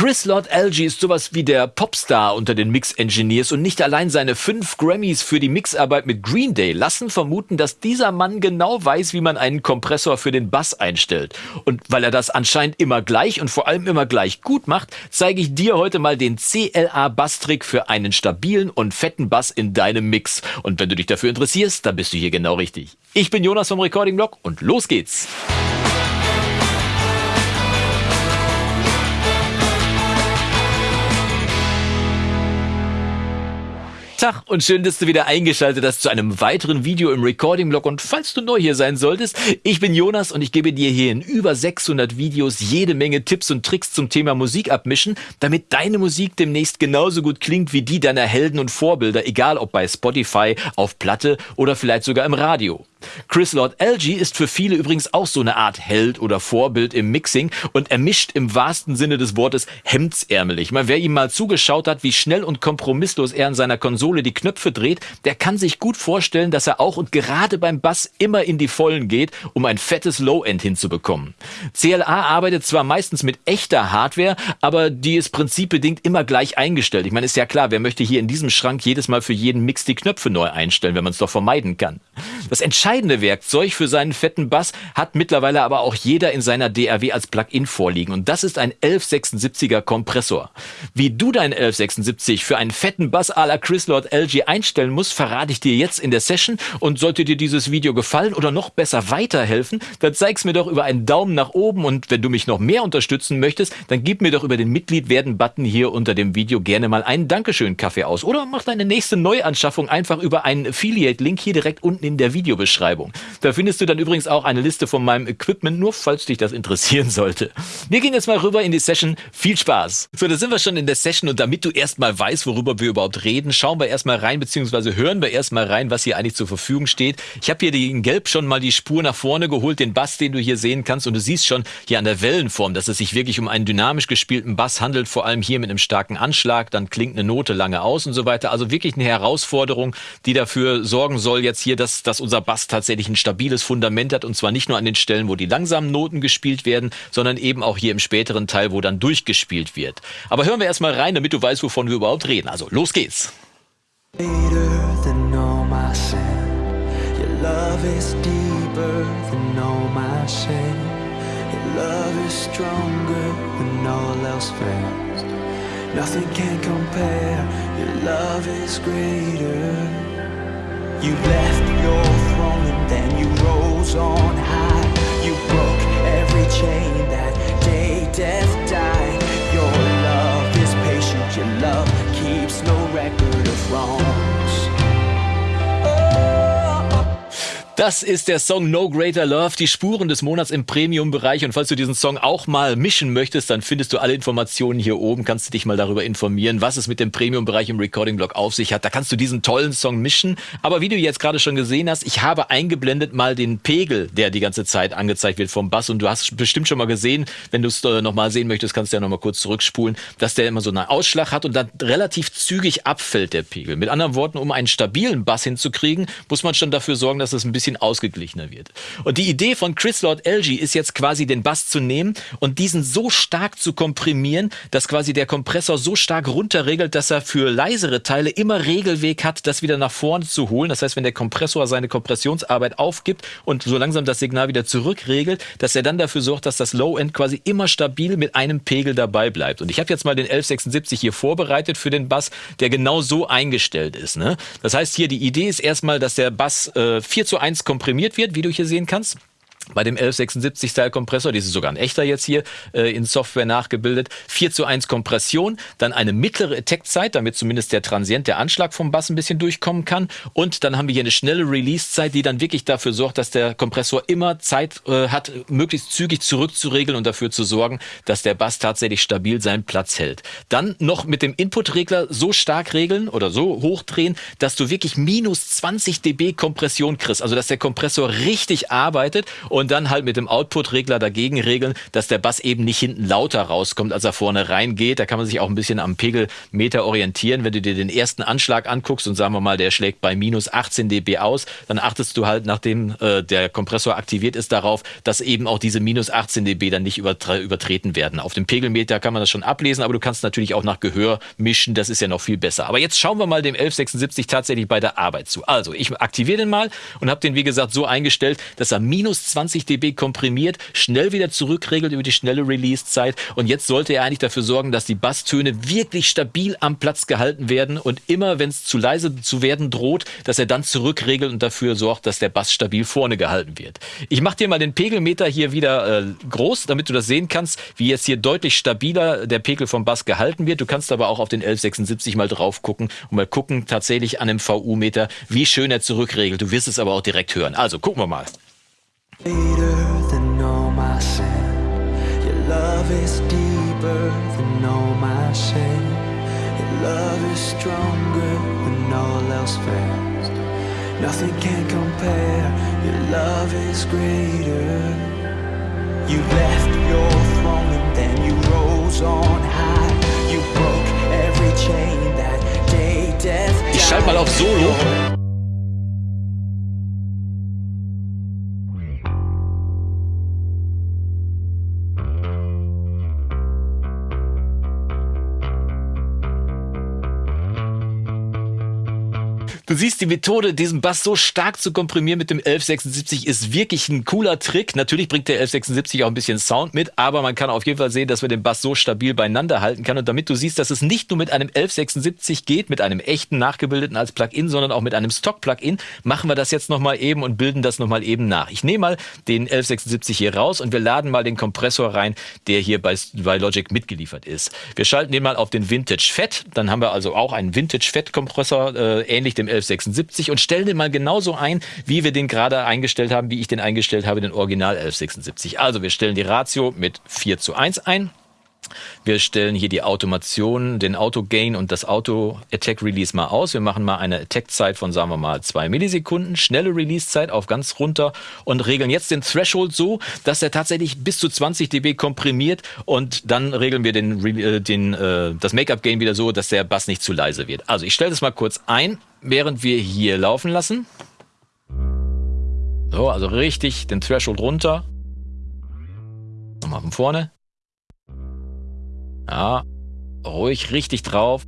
Chris Lord Alge ist sowas wie der Popstar unter den Mix-Engineers und nicht allein seine fünf Grammys für die Mixarbeit mit Green Day lassen vermuten, dass dieser Mann genau weiß, wie man einen Kompressor für den Bass einstellt. Und weil er das anscheinend immer gleich und vor allem immer gleich gut macht, zeige ich dir heute mal den CLA-Bass-Trick für einen stabilen und fetten Bass in deinem Mix. Und wenn du dich dafür interessierst, dann bist du hier genau richtig. Ich bin Jonas vom Recording Blog und los geht's! Tag und schön, dass du wieder eingeschaltet hast zu einem weiteren Video im Recording-Blog. Und falls du neu hier sein solltest, ich bin Jonas und ich gebe dir hier in über 600 Videos jede Menge Tipps und Tricks zum Thema Musik abmischen, damit deine Musik demnächst genauso gut klingt wie die deiner Helden und Vorbilder, egal ob bei Spotify, auf Platte oder vielleicht sogar im Radio. Chris Lord Alge ist für viele übrigens auch so eine Art Held oder Vorbild im Mixing und er mischt im wahrsten Sinne des Wortes hemdsärmelig. Mal wer ihm mal zugeschaut hat, wie schnell und kompromisslos er an seiner Konsole die Knöpfe dreht, der kann sich gut vorstellen, dass er auch und gerade beim Bass immer in die Vollen geht, um ein fettes Low-End hinzubekommen. CLA arbeitet zwar meistens mit echter Hardware, aber die ist prinzipbedingt immer gleich eingestellt. Ich meine, ist ja klar, wer möchte hier in diesem Schrank jedes Mal für jeden Mix die Knöpfe neu einstellen, wenn man es doch vermeiden kann. Das entscheidende Werkzeug für seinen fetten Bass hat mittlerweile aber auch jeder in seiner DAW als Plugin vorliegen und das ist ein 1176er Kompressor. Wie du deinen 1176 für einen fetten Bass à la Chris Lord LG einstellen musst, verrate ich dir jetzt in der Session und sollte dir dieses Video gefallen oder noch besser weiterhelfen, dann zeig's mir doch über einen Daumen nach oben und wenn du mich noch mehr unterstützen möchtest, dann gib mir doch über den Mitglied werden Button hier unter dem Video gerne mal einen Dankeschön Kaffee aus oder mach deine nächste Neuanschaffung einfach über einen Affiliate Link hier direkt unten in der Videobeschreibung. Da findest du dann übrigens auch eine Liste von meinem Equipment, nur falls dich das interessieren sollte. Wir gehen jetzt mal rüber in die Session. Viel Spaß! So, da sind wir schon in der Session und damit du erstmal weißt, worüber wir überhaupt reden, schauen wir erstmal rein, beziehungsweise hören wir erstmal rein, was hier eigentlich zur Verfügung steht. Ich habe hier in Gelb schon mal die Spur nach vorne geholt, den Bass, den du hier sehen kannst und du siehst schon hier an der Wellenform, dass es sich wirklich um einen dynamisch gespielten Bass handelt, vor allem hier mit einem starken Anschlag, dann klingt eine Note lange aus und so weiter. Also wirklich eine Herausforderung, die dafür sorgen soll jetzt hier, dass, dass unser Bass tatsächlich ein stabiles Fundament hat und zwar nicht nur an den Stellen, wo die langsamen Noten gespielt werden, sondern eben auch hier im späteren Teil, wo dann durchgespielt wird. Aber hören wir erstmal rein, damit du weißt, wovon wir überhaupt reden. Also los geht's. Greater than all my sin. Your love is deeper than all my shame. Your love is stronger than all else fails. Nothing can compare. Your love is greater. You left your throne and then you rose on high. You broke every chain that day death died. Das ist der Song No Greater Love, die Spuren des Monats im Premium-Bereich. Und falls du diesen Song auch mal mischen möchtest, dann findest du alle Informationen hier oben. Kannst du dich mal darüber informieren, was es mit dem Premium-Bereich im Recording-Blog auf sich hat. Da kannst du diesen tollen Song mischen. Aber wie du jetzt gerade schon gesehen hast, ich habe eingeblendet mal den Pegel, der die ganze Zeit angezeigt wird vom Bass. Und du hast bestimmt schon mal gesehen, wenn du es äh, nochmal sehen möchtest, kannst du ja nochmal kurz zurückspulen, dass der immer so einen Ausschlag hat und dann relativ zügig abfällt, der Pegel. Mit anderen Worten, um einen stabilen Bass hinzukriegen, muss man schon dafür sorgen, dass es ein bisschen bisschen ausgeglichener wird. Und die Idee von Chris Lord LG ist jetzt quasi den Bass zu nehmen und diesen so stark zu komprimieren, dass quasi der Kompressor so stark runterregelt, dass er für leisere Teile immer Regelweg hat, das wieder nach vorne zu holen. Das heißt, wenn der Kompressor seine Kompressionsarbeit aufgibt und so langsam das Signal wieder zurückregelt, dass er dann dafür sorgt, dass das Low-End quasi immer stabil mit einem Pegel dabei bleibt. Und ich habe jetzt mal den 1176 hier vorbereitet für den Bass, der genau so eingestellt ist. Ne? Das heißt hier, die Idee ist erstmal, dass der Bass äh, 4 zu 1 komprimiert wird, wie du hier sehen kannst bei dem 1176 Style Kompressor, das ist sogar ein echter jetzt hier äh, in Software nachgebildet, 4 zu 1 Kompression, dann eine mittlere Attack-Zeit, damit zumindest der Transient, der Anschlag vom Bass ein bisschen durchkommen kann. Und dann haben wir hier eine schnelle Release-Zeit, die dann wirklich dafür sorgt, dass der Kompressor immer Zeit äh, hat, möglichst zügig zurückzuregeln und dafür zu sorgen, dass der Bass tatsächlich stabil seinen Platz hält. Dann noch mit dem Input-Regler so stark regeln oder so hochdrehen, dass du wirklich minus 20 dB Kompression kriegst, also dass der Kompressor richtig arbeitet und und dann halt mit dem Output-Regler dagegen regeln, dass der Bass eben nicht hinten lauter rauskommt, als er vorne reingeht. Da kann man sich auch ein bisschen am Pegelmeter orientieren. Wenn du dir den ersten Anschlag anguckst und sagen wir mal, der schlägt bei minus 18 dB aus, dann achtest du halt, nachdem äh, der Kompressor aktiviert ist, darauf, dass eben auch diese minus 18 dB dann nicht übertreten werden. Auf dem Pegelmeter kann man das schon ablesen, aber du kannst natürlich auch nach Gehör mischen. Das ist ja noch viel besser. Aber jetzt schauen wir mal dem 1176 tatsächlich bei der Arbeit zu. Also ich aktiviere den mal und habe den wie gesagt so eingestellt, dass er minus 20 dB komprimiert, schnell wieder zurückregelt über die schnelle Release-Zeit und jetzt sollte er eigentlich dafür sorgen, dass die Basstöne wirklich stabil am Platz gehalten werden und immer, wenn es zu leise zu werden droht, dass er dann zurückregelt und dafür sorgt, dass der Bass stabil vorne gehalten wird. Ich mache dir mal den Pegelmeter hier wieder äh, groß, damit du das sehen kannst, wie jetzt hier deutlich stabiler der Pegel vom Bass gehalten wird. Du kannst aber auch auf den 1176 mal drauf gucken und mal gucken tatsächlich an dem VU-Meter, wie schön er zurückregelt. Du wirst es aber auch direkt hören. Also gucken wir mal. Nothing can compare, your love is greater. You left your throne and then you rose on high. You broke every chain that day death Ich schalte mal auf Solo. Du siehst, die Methode, diesen Bass so stark zu komprimieren mit dem 1176 ist wirklich ein cooler Trick. Natürlich bringt der 1176 auch ein bisschen Sound mit, aber man kann auf jeden Fall sehen, dass man den Bass so stabil beieinander halten kann. Und damit du siehst, dass es nicht nur mit einem 1176 geht, mit einem echten nachgebildeten als Plugin, sondern auch mit einem Stock-Plugin, machen wir das jetzt nochmal eben und bilden das nochmal eben nach. Ich nehme mal den 1176 hier raus und wir laden mal den Kompressor rein, der hier bei, bei Logic mitgeliefert ist. Wir schalten den mal auf den Vintage Fett. Dann haben wir also auch einen Vintage Fett Kompressor, äh, ähnlich dem 11 1176 und stellen den mal genauso ein, wie wir den gerade eingestellt haben, wie ich den eingestellt habe, den Original 1176. Also wir stellen die Ratio mit 4 zu 1 ein. Wir stellen hier die Automation, den Auto-Gain und das Auto-Attack-Release mal aus. Wir machen mal eine Attack-Zeit von, sagen wir mal, zwei Millisekunden, schnelle Release-Zeit auf ganz runter und regeln jetzt den Threshold so, dass er tatsächlich bis zu 20 dB komprimiert und dann regeln wir den, äh, den, äh, das Make-up-Gain wieder so, dass der Bass nicht zu leise wird. Also ich stelle das mal kurz ein während wir hier laufen lassen. So, also richtig den Threshold runter. Nochmal von vorne. Ja, ruhig richtig drauf.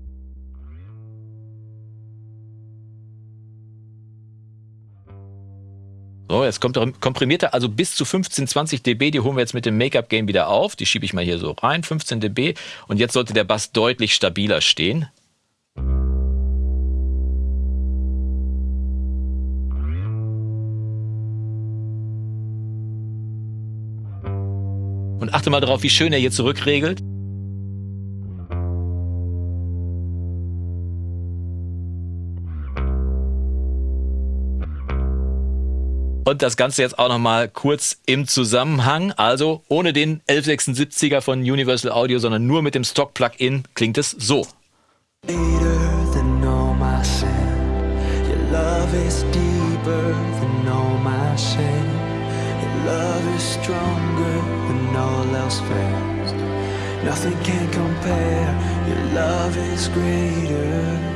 So, jetzt kommt komprimierte, also bis zu 15, 20 dB, die holen wir jetzt mit dem Make-up-Game wieder auf. Die schiebe ich mal hier so rein, 15 dB. Und jetzt sollte der Bass deutlich stabiler stehen. Und achte mal darauf, wie schön er hier zurückregelt. Und das Ganze jetzt auch nochmal kurz im Zusammenhang. Also ohne den 1176er von Universal Audio, sondern nur mit dem Stock-Plugin klingt es so. Nothing can compare, your love is greater.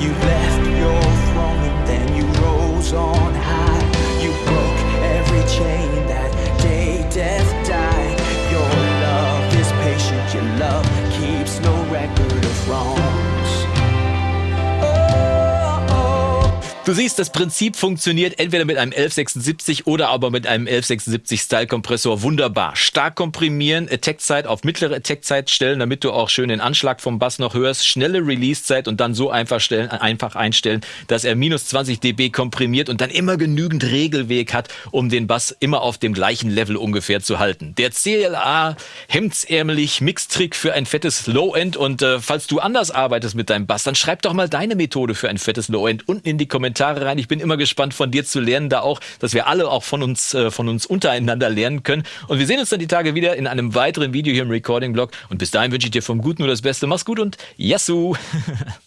You left your throne and then you rose on high. You broke every chain Du siehst, das Prinzip funktioniert entweder mit einem 1176 oder aber mit einem 1176 Style Kompressor wunderbar. Stark komprimieren, Attack-Zeit auf mittlere Attack-Zeit stellen, damit du auch schön den Anschlag vom Bass noch hörst, schnelle Release-Zeit und dann so einfach, stellen, einfach einstellen, dass er minus 20 dB komprimiert und dann immer genügend Regelweg hat, um den Bass immer auf dem gleichen Level ungefähr zu halten. Der CLA hemdsärmelig Mixtrick für ein fettes Low-End und äh, falls du anders arbeitest mit deinem Bass, dann schreib doch mal deine Methode für ein fettes Low-End unten in die Kommentare Kommentare rein. Ich bin immer gespannt von dir zu lernen, da auch, dass wir alle auch von uns, äh, von uns untereinander lernen können. Und wir sehen uns dann die Tage wieder in einem weiteren Video hier im Recording-Blog. Und bis dahin wünsche ich dir vom Guten nur das Beste. Mach's gut und Yassou!